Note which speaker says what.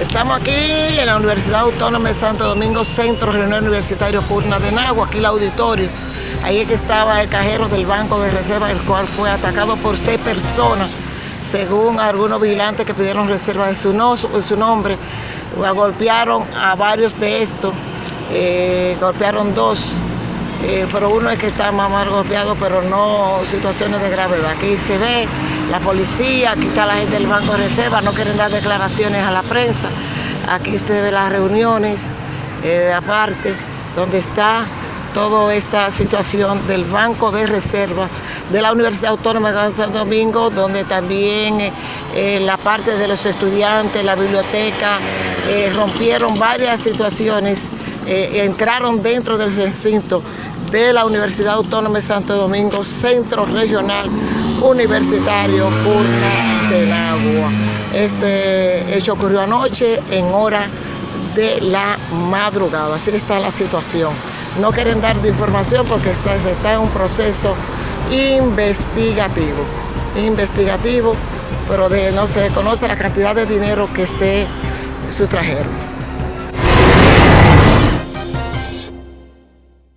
Speaker 1: Estamos aquí en la Universidad Autónoma de Santo Domingo, Centro Regional Universitario Purna de Nagua, aquí el auditorio. Ahí es que estaba el cajero del Banco de Reserva, el cual fue atacado por seis personas, según algunos vigilantes que pidieron reserva de su, no, su nombre. Golpearon a varios de estos, eh, golpearon dos, eh, pero uno es que está más mal golpeado, pero no situaciones de gravedad. Aquí se ve la policía, aquí está la gente del Banco de Reserva, no quieren dar declaraciones a la prensa. Aquí usted ve las reuniones eh, aparte, donde está toda esta situación del Banco de Reserva de la Universidad Autónoma de Santo Domingo, donde también eh, la parte de los estudiantes, la biblioteca, eh, rompieron varias situaciones, eh, entraron dentro del recinto de la Universidad Autónoma de Santo Domingo, Centro Regional Universitario Purna del Agua. Este hecho ocurrió anoche en hora de la madrugada, así está la situación. No quieren dar información porque está, está en un proceso investigativo, investigativo, pero de, no se conoce la cantidad de dinero que se sustrajeron.